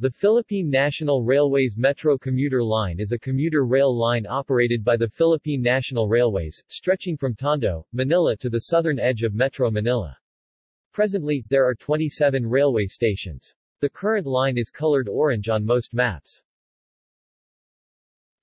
The Philippine National Railways Metro Commuter Line is a commuter rail line operated by the Philippine National Railways, stretching from Tondo, Manila to the southern edge of Metro Manila. Presently, there are 27 railway stations. The current line is colored orange on most maps.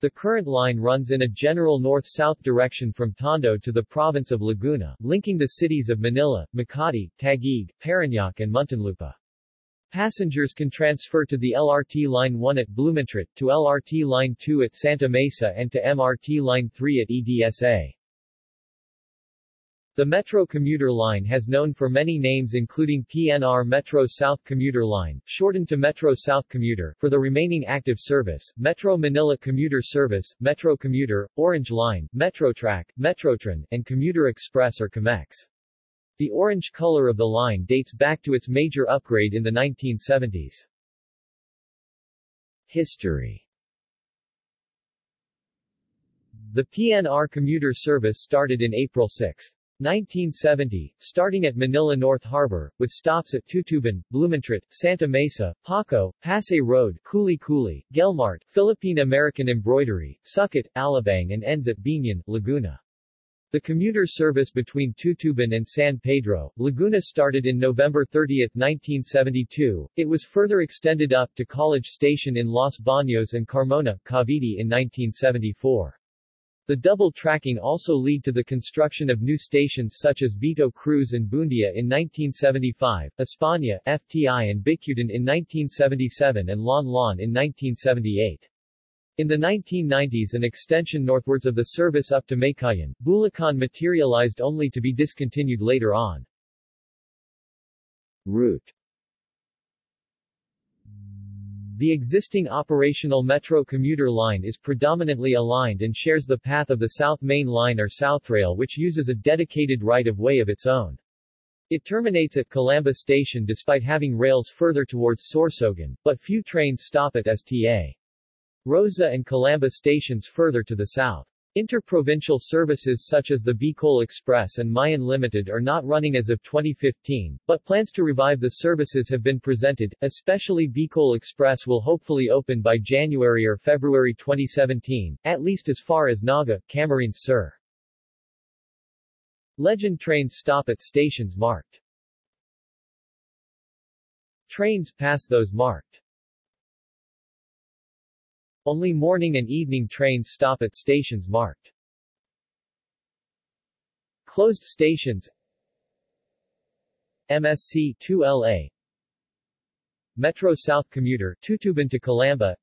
The current line runs in a general north-south direction from Tondo to the province of Laguna, linking the cities of Manila, Makati, Taguig, Parañaque and Muntinlupa. Passengers can transfer to the LRT Line 1 at Blumentritt, to LRT Line 2 at Santa Mesa and to MRT Line 3 at EDSA. The Metro commuter line has known for many names including PNR Metro South Commuter Line, shortened to Metro South Commuter, for the remaining active service, Metro Manila Commuter Service, Metro Commuter, Orange Line, Metrotrack, Metrotren, and Commuter Express or COMEX. The orange color of the line dates back to its major upgrade in the 1970s. History The PNR commuter service started in April 6, 1970, starting at Manila North Harbor, with stops at Tutuban, Blumentritt, Santa Mesa, Paco, Pasay Road, Kuli Kuli, Guelmart, Philippine American Embroidery, Sucat, Alabang and ends at Biñan, Laguna. The commuter service between Tutuban and San Pedro, Laguna started in November 30, 1972. It was further extended up to College Station in Los Baños and Carmona, Cavite in 1974. The double tracking also led to the construction of new stations such as Vito Cruz and Buendia in 1975, España, FTI and Bicutan in 1977 and Lon Lon in 1978. In the 1990s an extension northwards of the service up to Meycauayan, Bulacan materialized only to be discontinued later on. Route The existing operational Metro commuter line is predominantly aligned and shares the path of the South Main Line or Southrail which uses a dedicated right-of-way of its own. It terminates at Calamba Station despite having rails further towards Sorsogon, but few trains stop at STA. Rosa and Calamba stations further to the south. Interprovincial services such as the Bicol Express and Mayon Limited are not running as of 2015, but plans to revive the services have been presented, especially Bicol Express will hopefully open by January or February 2017, at least as far as Naga, Camarines Sur. Legend trains stop at stations marked. Trains pass those marked. Only morning and evening trains stop at stations marked. Closed stations. MSC 2LA Metro South Commuter Tutuban to Calamba.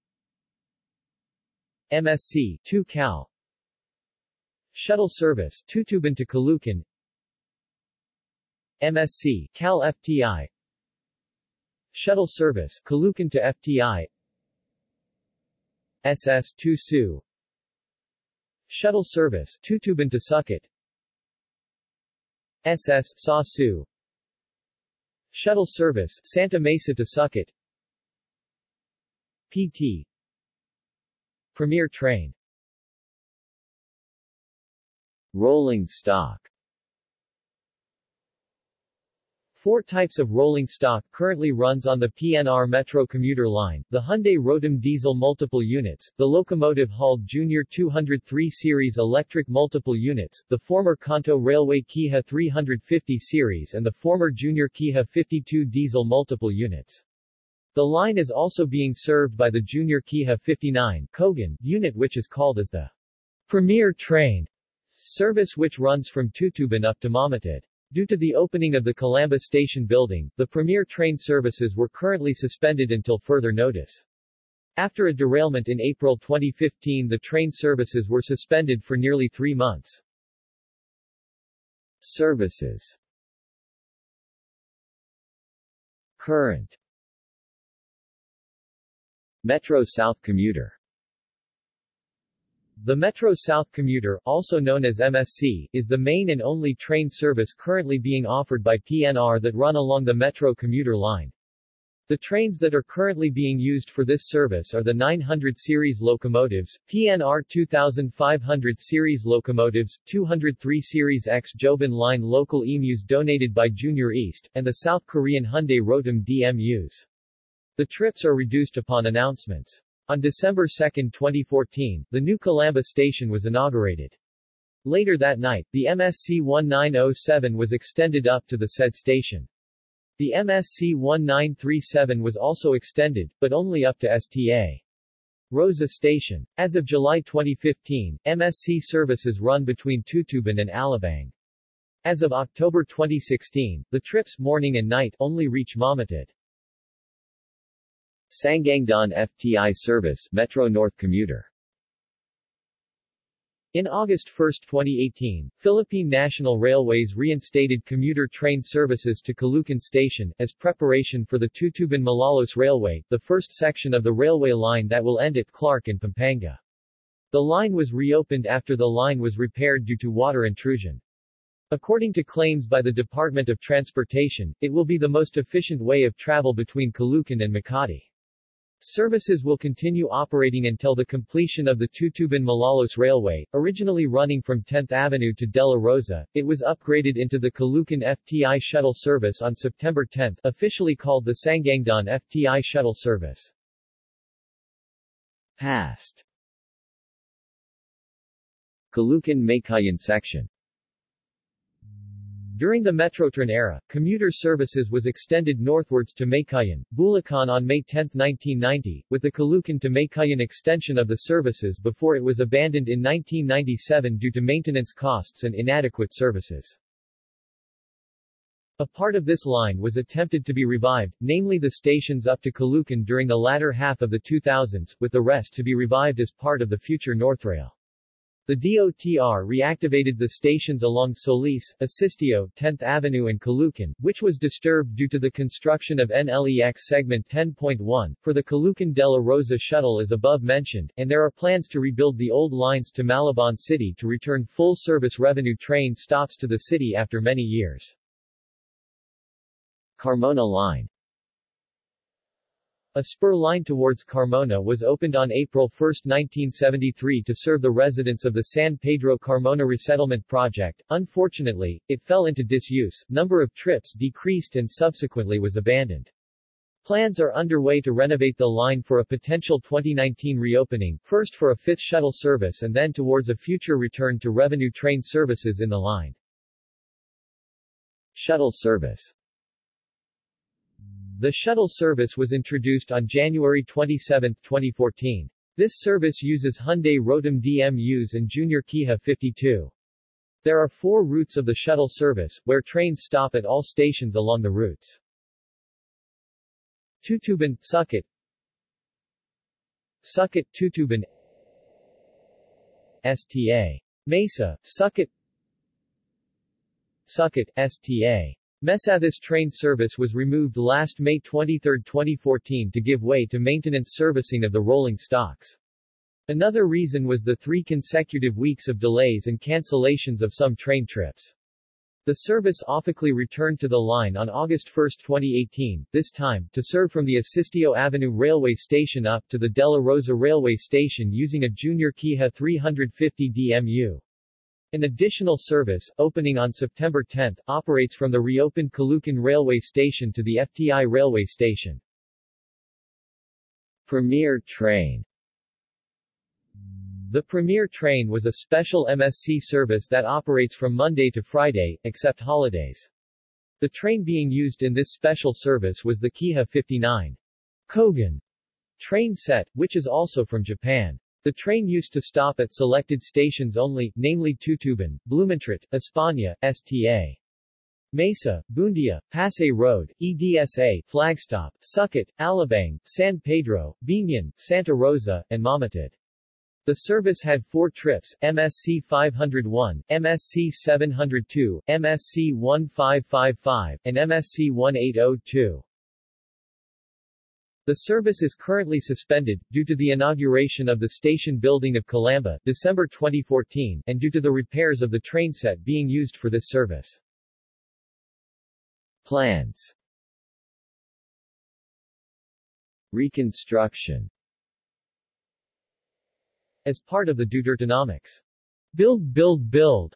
MSC 2 Cal. Shuttle Service Tutuban to Caloocan. MSC Cal FTI Shuttle Service Caloocan to FTI SS-2 Su. Shuttle Service Tutuban to Sucat SS Sa Su. Shuttle Service Santa Mesa to Sucat PT Premier Train. Rolling stock Four types of rolling stock currently runs on the PNR Metro commuter line, the Hyundai Rotem diesel multiple units, the locomotive hauled Junior 203 series electric multiple units, the former Kanto Railway Kiha 350 series and the former Junior Kiha 52 diesel multiple units. The line is also being served by the Junior Kiha 59 Kogan unit which is called as the Premier Train service which runs from Tutuban up to Mamatid. Due to the opening of the Calamba Station building, the premier train services were currently suspended until further notice. After a derailment in April 2015 the train services were suspended for nearly three months. Services Current Metro South Commuter the Metro South Commuter, also known as MSC, is the main and only train service currently being offered by PNR that run along the Metro commuter line. The trains that are currently being used for this service are the 900 series locomotives, PNR 2500 series locomotives, 203 series X Joban line local emus donated by Junior East, and the South Korean Hyundai Rotem DMUs. The trips are reduced upon announcements. On December 2, 2014, the new Calamba station was inaugurated. Later that night, the MSC 1907 was extended up to the said station. The MSC 1937 was also extended, but only up to STA. Rosa Station. As of July 2015, MSC services run between Tutuban and Alabang. As of October 2016, the trips morning and night only reach Mamatid. Sangandaan FTI service Metro North commuter in August 1, 2018, Philippine National Railways reinstated commuter train services to Caloocan Station, as preparation for the Tutuban-Malolos Railway, the first section of the railway line that will end at Clark and Pampanga. The line was reopened after the line was repaired due to water intrusion. According to claims by the Department of Transportation, it will be the most efficient way of travel between Caloocan and Makati. Services will continue operating until the completion of the Tutuban-Malolos Railway, originally running from 10th Avenue to De La Rosa. It was upgraded into the Caloocan FTI shuttle service on September 10, officially called the Sangandaan FTI shuttle service. Past Caloocan-Meycauayan section during the Metrotren era, commuter services was extended northwards to Meycauayan, Bulacan on May 10, 1990, with the Caloocan to Meycauayan extension of the services before it was abandoned in 1997 due to maintenance costs and inadequate services. A part of this line was attempted to be revived, namely the stations up to Caloocan during the latter half of the 2000s, with the rest to be revived as part of the future Northrail. The DOTR reactivated the stations along Solis, Asistio, 10th Avenue and Caloocan, which was disturbed due to the construction of NLEX segment 10.1, for the Caloocan de la Rosa shuttle as above mentioned, and there are plans to rebuild the old lines to Malabon City to return full-service revenue train stops to the city after many years. Carmona Line a spur line towards Carmona was opened on April 1, 1973 to serve the residents of the San Pedro Carmona Resettlement Project. Unfortunately, it fell into disuse, number of trips decreased and subsequently was abandoned. Plans are underway to renovate the line for a potential 2019 reopening, first for a fifth shuttle service and then towards a future return to revenue train services in the line. Shuttle service the shuttle service was introduced on January 27, 2014. This service uses Hyundai Rotem DMUs and Junior Kiha 52. There are four routes of the shuttle service, where trains stop at all stations along the routes. Tutuban, Sucat Sucat, Tutuban STA. Mesa, Sucat Sucat, STA. Mesa This train service was removed last May 23, 2014 to give way to maintenance servicing of the rolling stocks. Another reason was the three consecutive weeks of delays and cancellations of some train trips. The service officially returned to the line on August 1, 2018, this time, to serve from the Asistio Avenue Railway Station up to the De La Rosa Railway Station using a Junior Kiha 350 DMU. An additional service, opening on September 10, operates from the reopened Caloocan Railway Station to the FTI Railway Station. Premier Train The Premier Train was a special MSC service that operates from Monday to Friday, except holidays. The train being used in this special service was the Kiha 59 Kogan train set, which is also from Japan. The train used to stop at selected stations only, namely Tutuban, Blumentritt, España, Sta. Mesa, Buendia, Pasay Road, EDSA, Flagstop, Sucat, Alabang, San Pedro, Biñan, Santa Rosa, and Mamatid. The service had four trips, MSC 501, MSC 702, MSC 1555, and MSC 1802. The service is currently suspended, due to the inauguration of the station building of Calamba, December 2014, and due to the repairs of the train set being used for this service. Plans. Reconstruction. As part of the Dutertenomics Build Build Build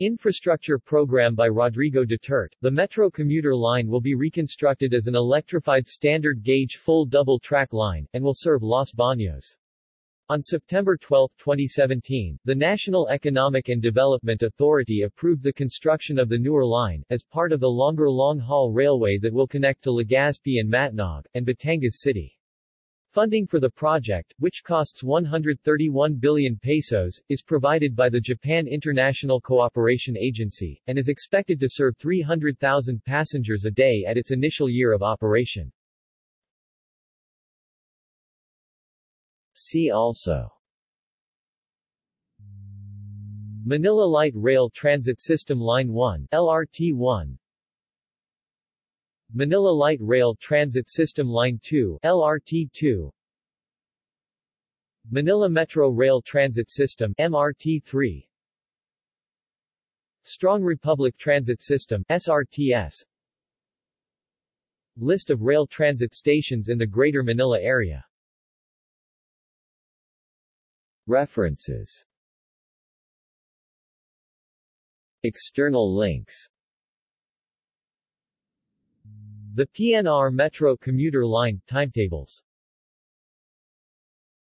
Infrastructure program by Rodrigo Duterte, the Metro commuter line will be reconstructed as an electrified standard gauge full double-track line, and will serve Los Baños. On September 12, 2017, the National Economic and Development Authority approved the construction of the newer line, as part of the longer long-haul railway that will connect to Legazpi and Matnog, and Batangas City. Funding for the project, which costs 131 billion pesos, is provided by the Japan International Cooperation Agency, and is expected to serve 300,000 passengers a day at its initial year of operation. See also Manila Light Rail Transit System Line 1 LRT-1 Manila Light Rail Transit System Line 2 LRT-2 Manila Metro Rail Transit System MRT-3 Strong Republic Transit System SRTS List of rail transit stations in the Greater Manila area. References. External links the PNR Metro commuter line, timetables